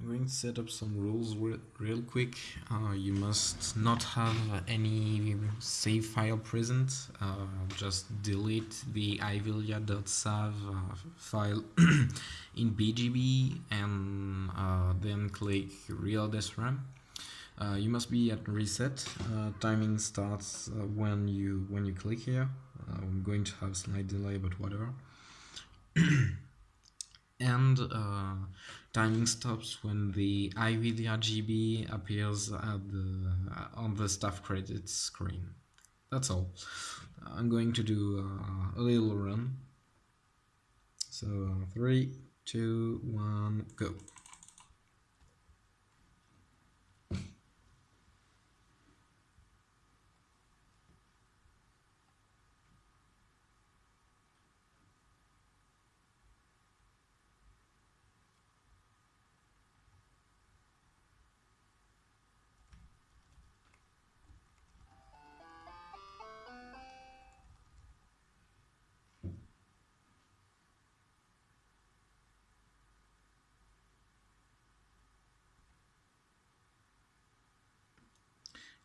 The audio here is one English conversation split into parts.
I'm going to set up some rules re real quick. Uh, you must not have any save file present. Uh, just delete the ivilia.sav uh, file in BGB and uh, then click reload SRAM. Uh, you must be at reset. Uh, timing starts when you when you click here. I'm going to have slight delay, but whatever. and uh, timing stops when the iVilia GB appears at the uh, on the staff credits screen. That's all. I'm going to do uh, a little run. So three, two, one, go.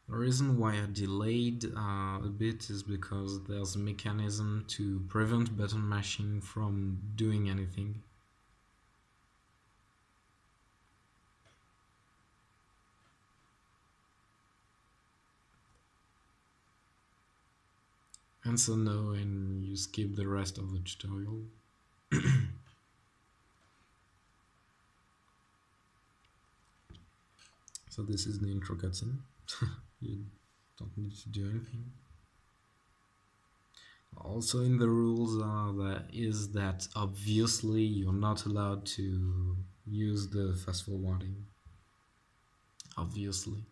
The reason why I delayed uh, a bit is because there's a mechanism to prevent button mashing from doing anything. So no, and you skip the rest of the tutorial. so this is the intro cutscene. you don't need to do anything. Also in the rules uh, that is that obviously you're not allowed to use the fast forwarding obviously.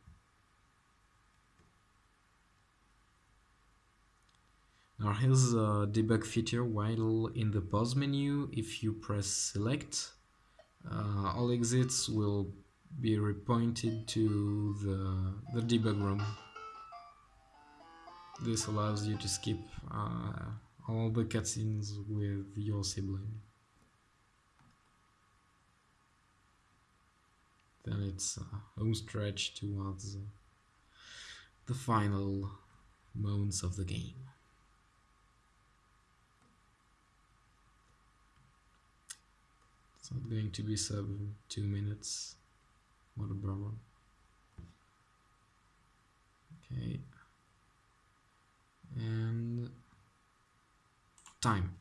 Now here's a debug feature while in the pause menu. If you press select uh, all exits will be repointed to the, the debug room. This allows you to skip uh, all the cutscenes with your sibling. Then it's a home stretch towards the final moments of the game. It's not going to be seven, two minutes. What a bummer. Okay. And time.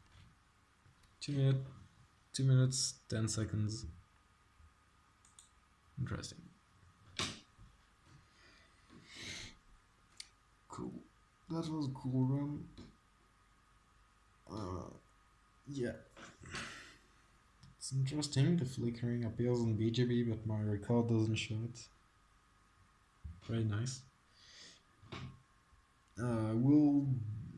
Two minutes, two minutes, ten seconds. Interesting. Cool. That was cool run. Uh, yeah. Interesting, the flickering appears on BGB, but my record doesn't show it. Very nice. Uh, we'll,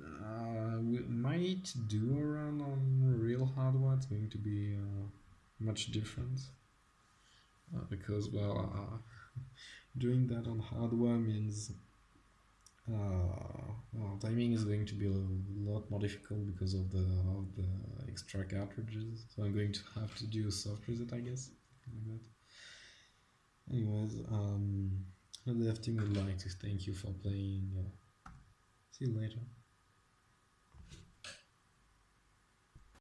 uh, we might do a run on real hardware, it's going to be uh, much different. Uh, because, well, uh, doing that on hardware means well, timing is going to be a lot more difficult because of the of the extra cartridges. So I'm going to have to do a soft reset, I guess. Like that. Anyways, um, the team would like to thank you for playing. Uh, see you later.